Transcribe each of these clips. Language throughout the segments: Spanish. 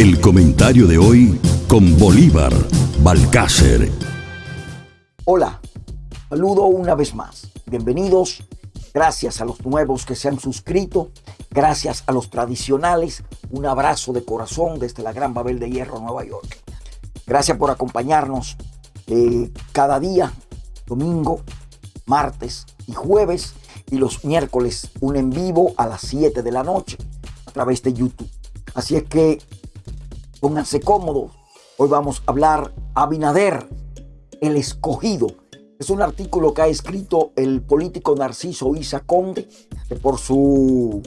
El comentario de hoy con Bolívar Balcácer. Hola, saludo una vez más. Bienvenidos. Gracias a los nuevos que se han suscrito. Gracias a los tradicionales. Un abrazo de corazón desde la Gran Babel de Hierro, Nueva York. Gracias por acompañarnos eh, cada día, domingo, martes y jueves. Y los miércoles un en vivo a las 7 de la noche a través de YouTube. Así es que Pónganse cómodos. Hoy vamos a hablar Abinader, el escogido. Es un artículo que ha escrito el político Narciso Isa Conde, por su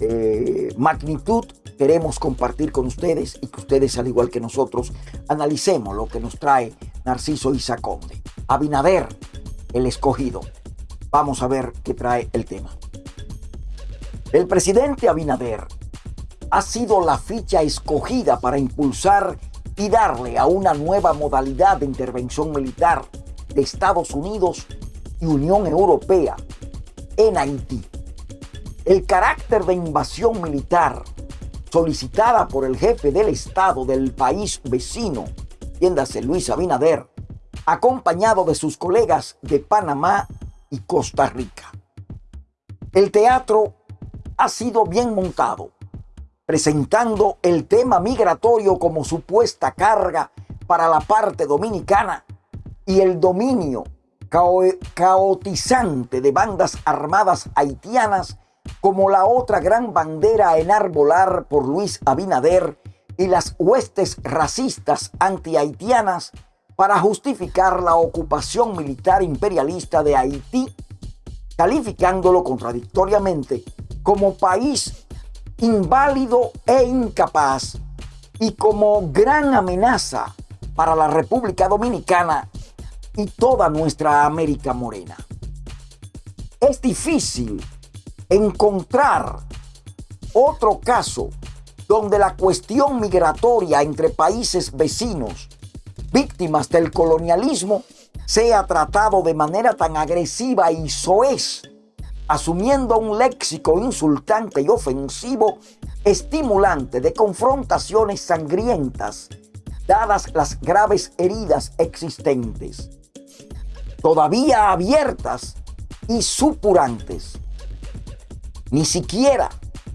eh, magnitud queremos compartir con ustedes y que ustedes, al igual que nosotros, analicemos lo que nos trae Narciso Isa Conde. Abinader, el escogido. Vamos a ver qué trae el tema. El presidente Abinader ha sido la ficha escogida para impulsar y darle a una nueva modalidad de intervención militar de Estados Unidos y Unión Europea en Haití. El carácter de invasión militar solicitada por el jefe del Estado del país vecino, tiéndase Luis Abinader, acompañado de sus colegas de Panamá y Costa Rica. El teatro ha sido bien montado presentando el tema migratorio como supuesta carga para la parte dominicana y el dominio caotizante de bandas armadas haitianas como la otra gran bandera a enarbolar por Luis Abinader y las huestes racistas anti-haitianas para justificar la ocupación militar imperialista de Haití, calificándolo contradictoriamente como país inválido e incapaz y como gran amenaza para la República Dominicana y toda nuestra América Morena. Es difícil encontrar otro caso donde la cuestión migratoria entre países vecinos, víctimas del colonialismo, sea tratado de manera tan agresiva y soez asumiendo un léxico insultante y ofensivo, estimulante de confrontaciones sangrientas, dadas las graves heridas existentes, todavía abiertas y supurantes. Ni siquiera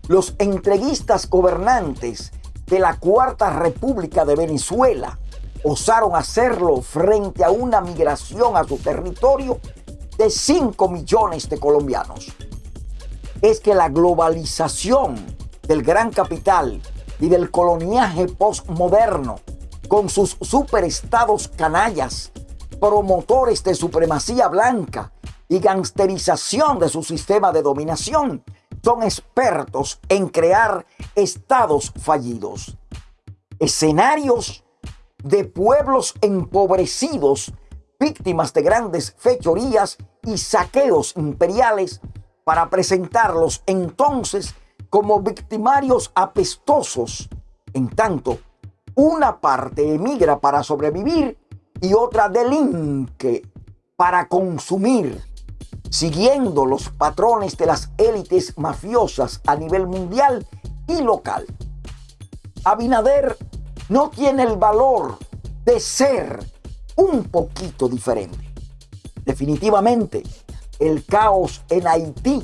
los entreguistas gobernantes de la Cuarta República de Venezuela osaron hacerlo frente a una migración a su territorio de 5 millones de colombianos. Es que la globalización del gran capital y del coloniaje postmoderno, con sus superestados canallas, promotores de supremacía blanca y gangsterización de su sistema de dominación, son expertos en crear estados fallidos, escenarios de pueblos empobrecidos víctimas de grandes fechorías y saqueos imperiales para presentarlos entonces como victimarios apestosos. En tanto, una parte emigra para sobrevivir y otra delinque para consumir, siguiendo los patrones de las élites mafiosas a nivel mundial y local. Abinader no tiene el valor de ser un poquito diferente. Definitivamente, el caos en Haití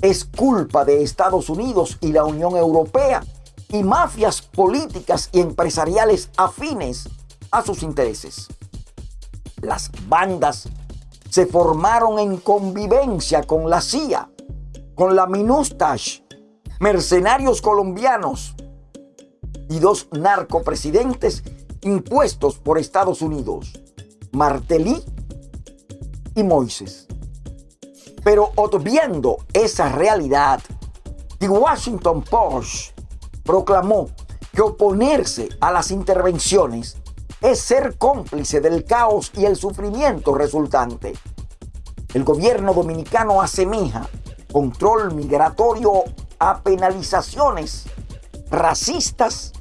es culpa de Estados Unidos y la Unión Europea y mafias políticas y empresariales afines a sus intereses. Las bandas se formaron en convivencia con la CIA, con la Minustash, mercenarios colombianos y dos narcopresidentes impuestos por Estados Unidos, Martelly y Moises. Pero obviando esa realidad, The Washington Post proclamó que oponerse a las intervenciones es ser cómplice del caos y el sufrimiento resultante. El gobierno dominicano asemeja control migratorio a penalizaciones racistas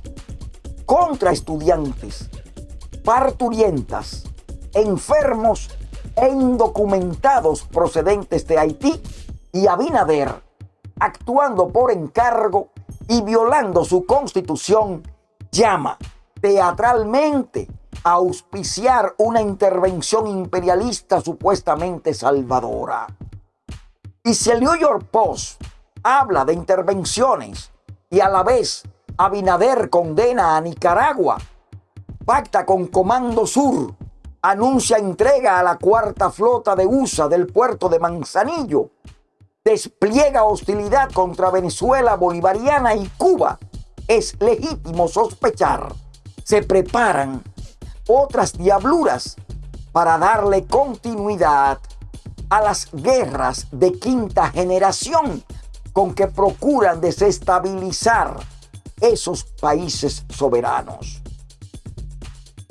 contra estudiantes, parturientas, enfermos e indocumentados procedentes de Haití y Abinader, actuando por encargo y violando su constitución llama teatralmente a auspiciar una intervención imperialista supuestamente salvadora. Y si el New York Post habla de intervenciones y a la vez Abinader condena a Nicaragua, pacta con Comando Sur, anuncia entrega a la cuarta flota de USA del puerto de Manzanillo, despliega hostilidad contra Venezuela bolivariana y Cuba, es legítimo sospechar, se preparan otras diabluras para darle continuidad a las guerras de quinta generación con que procuran desestabilizar esos países soberanos.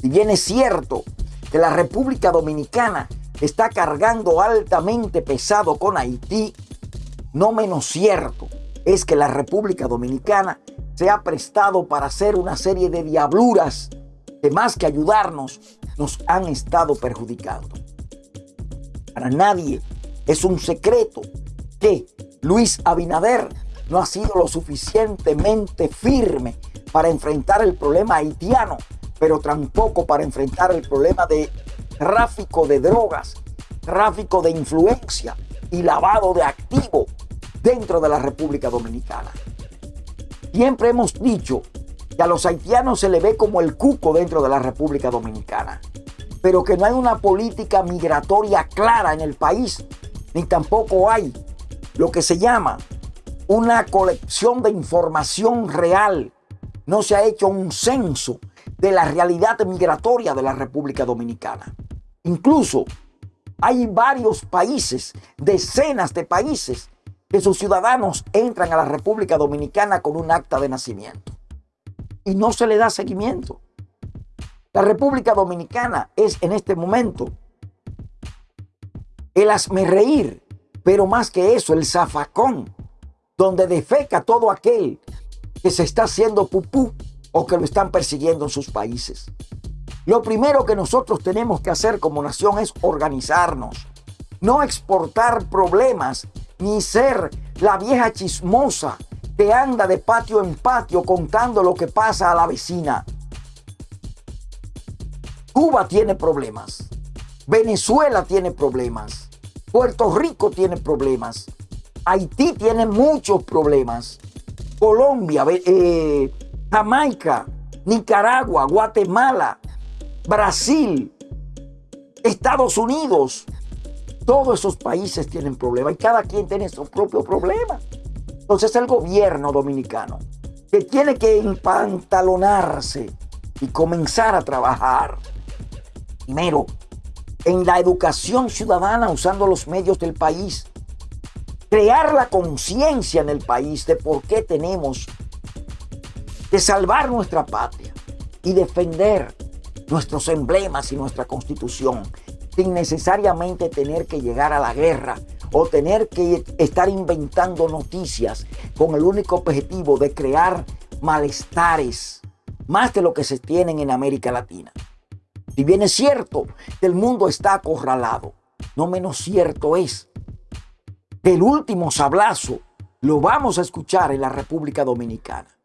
Si bien es cierto que la República Dominicana está cargando altamente pesado con Haití, no menos cierto es que la República Dominicana se ha prestado para hacer una serie de diabluras que más que ayudarnos, nos han estado perjudicando. Para nadie es un secreto que Luis Abinader no ha sido lo suficientemente firme para enfrentar el problema haitiano, pero tampoco para enfrentar el problema de tráfico de drogas, tráfico de influencia y lavado de activo dentro de la República Dominicana. Siempre hemos dicho que a los haitianos se le ve como el cuco dentro de la República Dominicana, pero que no hay una política migratoria clara en el país, ni tampoco hay lo que se llama una colección de información real. No se ha hecho un censo de la realidad migratoria de la República Dominicana. Incluso hay varios países, decenas de países, que sus ciudadanos entran a la República Dominicana con un acta de nacimiento y no se le da seguimiento. La República Dominicana es en este momento el reír, pero más que eso, el zafacón, donde defeca todo aquel que se está haciendo pupú o que lo están persiguiendo en sus países. Lo primero que nosotros tenemos que hacer como nación es organizarnos, no exportar problemas ni ser la vieja chismosa que anda de patio en patio contando lo que pasa a la vecina. Cuba tiene problemas. Venezuela tiene problemas. Puerto Rico tiene problemas. Haití tiene muchos problemas. Colombia, eh, Jamaica, Nicaragua, Guatemala, Brasil, Estados Unidos. Todos esos países tienen problemas y cada quien tiene su propio problema. Entonces el gobierno dominicano que tiene que empantalonarse y comenzar a trabajar primero en la educación ciudadana usando los medios del país, crear la conciencia en el país de por qué tenemos que salvar nuestra patria y defender nuestros emblemas y nuestra constitución sin necesariamente tener que llegar a la guerra o tener que estar inventando noticias con el único objetivo de crear malestares más de lo que se tienen en América Latina. Si bien es cierto que el mundo está acorralado, no menos cierto es que el último sablazo lo vamos a escuchar en la República Dominicana.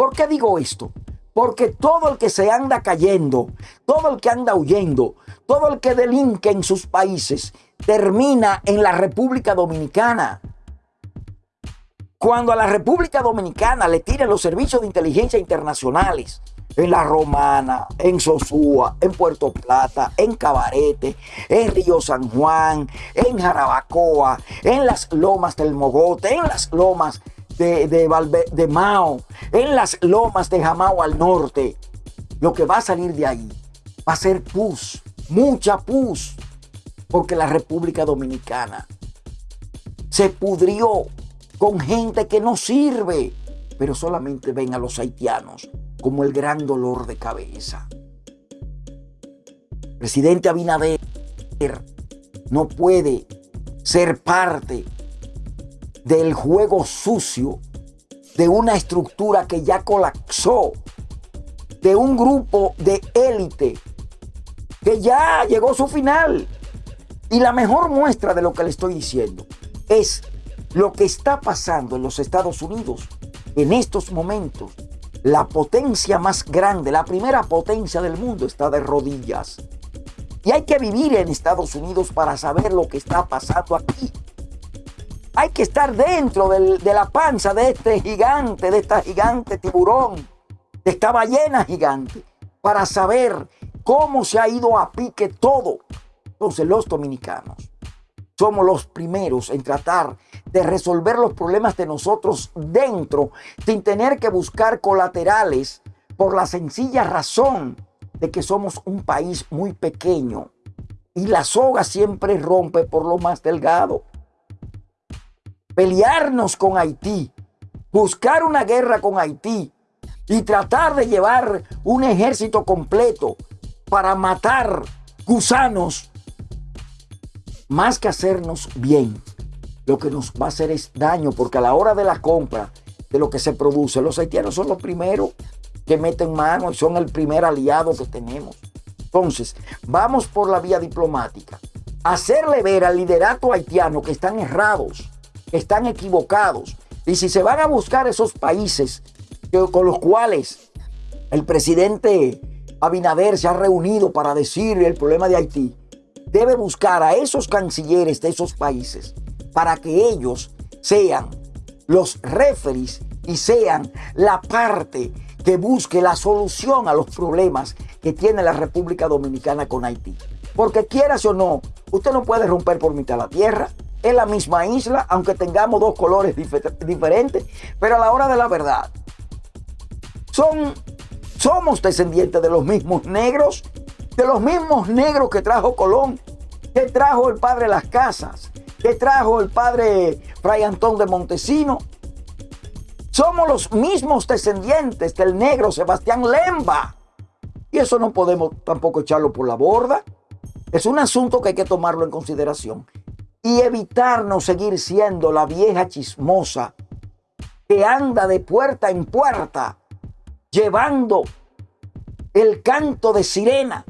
¿Por qué digo esto? Porque todo el que se anda cayendo, todo el que anda huyendo, todo el que delinque en sus países, termina en la República Dominicana. Cuando a la República Dominicana le tiran los servicios de inteligencia internacionales, en La Romana, en Sosúa, en Puerto Plata, en Cabarete, en Río San Juan, en Jarabacoa, en las lomas del Mogote, en las lomas de, de, Mao, en las lomas de Jamao al norte. Lo que va a salir de ahí va a ser pus, mucha pus, porque la República Dominicana se pudrió con gente que no sirve, pero solamente ven a los haitianos como el gran dolor de cabeza. Presidente Abinader no puede ser parte del juego sucio de una estructura que ya colapsó, de un grupo de élite que ya llegó su final. Y la mejor muestra de lo que le estoy diciendo es lo que está pasando en los Estados Unidos en estos momentos la potencia más grande, la primera potencia del mundo está de rodillas. Y hay que vivir en Estados Unidos para saber lo que está pasando aquí. Hay que estar dentro de la panza de este gigante, de esta gigante tiburón, de esta ballena gigante, para saber cómo se ha ido a pique todo. Entonces los dominicanos somos los primeros en tratar de resolver los problemas de nosotros dentro sin tener que buscar colaterales por la sencilla razón de que somos un país muy pequeño y la soga siempre rompe por lo más delgado. Pelearnos con Haití, buscar una guerra con Haití y tratar de llevar un ejército completo para matar gusanos, más que hacernos bien, lo que nos va a hacer es daño, porque a la hora de la compra de lo que se produce, los haitianos son los primeros que meten mano y son el primer aliado que tenemos. Entonces, vamos por la vía diplomática. Hacerle ver al liderato haitiano que están errados, están equivocados. Y si se van a buscar esos países con los cuales el presidente Abinader se ha reunido para decir el problema de Haití, debe buscar a esos cancilleres de esos países para que ellos sean los referees y sean la parte que busque la solución a los problemas que tiene la República Dominicana con Haití. Porque quieras o no, usted no puede romper por mitad la tierra. Es la misma isla, aunque tengamos dos colores diferentes, pero a la hora de la verdad, son, somos descendientes de los mismos negros, de los mismos negros que trajo Colón, que trajo el padre las casas, que trajo el padre Fray Antón de Montesino. Somos los mismos descendientes del negro Sebastián Lemba. Y eso no podemos tampoco echarlo por la borda. Es un asunto que hay que tomarlo en consideración y evitarnos seguir siendo la vieja chismosa que anda de puerta en puerta llevando el canto de sirena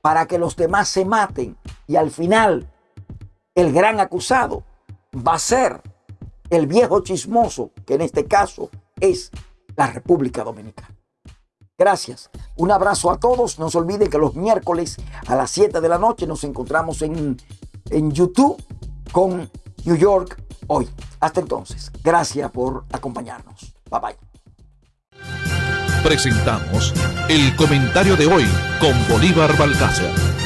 para que los demás se maten y al final el gran acusado va a ser el viejo chismoso, que en este caso es la República Dominicana. Gracias. Un abrazo a todos. No se olviden que los miércoles a las 7 de la noche nos encontramos en, en YouTube con New York hoy. Hasta entonces. Gracias por acompañarnos. Bye bye. Presentamos el comentario de hoy con Bolívar Balcácer.